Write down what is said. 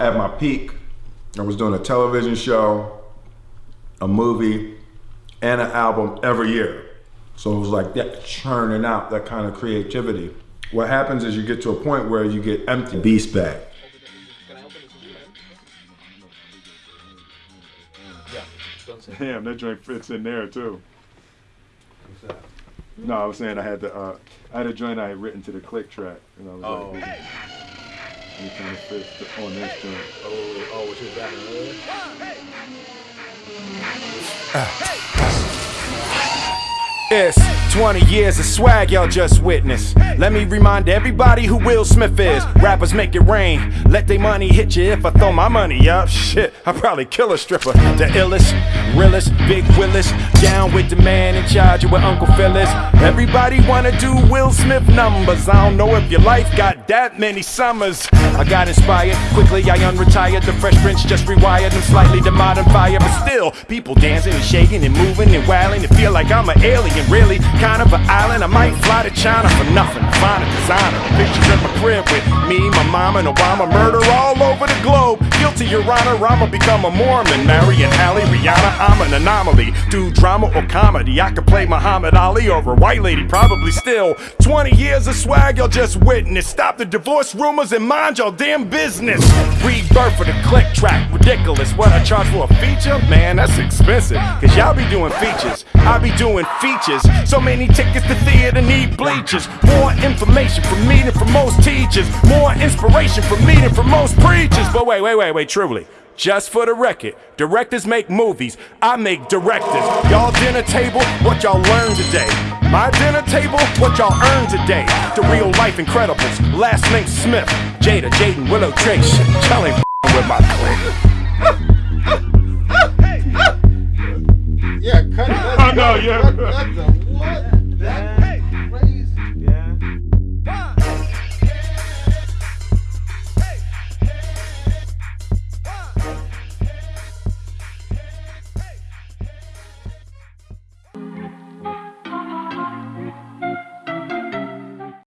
At my peak, I was doing a television show, a movie, and an album every year. So it was like that churning out that kind of creativity. What happens is you get to a point where you get empty. Beast back. Damn, that joint fits in there too. No, I was saying I had the uh, I had a joint I had written to the click track, and I was Oh. like, and it kind of fits the- on this joint. Oh, oh, what you was rapping earlier? It's 20 years of swag y'all just witnessed. Let me remind everybody who Will Smith is. Rappers make it rain. Let they money hit you if I throw my money up. Shit, I'd probably kill a stripper. The illest, realest, big Willis. Down with the man in charge where Uncle Phil is. Everybody wanna do Will Smith numbers. I don't know if your life got that many summers. I got inspired. Quickly I unretired. The Fresh Prince just rewired them slightly to modern fire. But still, people dancing and shaking and moving and wailing. And feel like I'm an alien, really. Kind of an island. I might fly to China for nothing. Find a designer. Pictures at my crib with me, my mom, and Obama. Murder all over the globe. Guilty, Your Honor. I'ma become a Mormon. Marry and Halle, Rihanna. I'm an anomaly. Do drama or comedy. I could play Muhammad Ali or a white lady, probably still. 20 years of swag, y'all just witness. Stop the divorce rumors and mind y'all damn business. Rebirth for the click track. Ridiculous. What I charge for a feature? Man, that's expensive. Cause y'all be doing features. I be doing features. So many tickets to theater need bleachers. More information from me than from most teachers. More inspiration from me than from most preachers. But wait, wait, wait, wait, truly. Just for the record, directors make movies, I make directors. Y'all dinner table, what y'all learned today. My dinner table, what y'all earned today. The real life Incredibles, last name Smith. Jada, Jaden, Willow, Trace. Y'all ain't with my clique. Yeah, cut it. I know, yeah.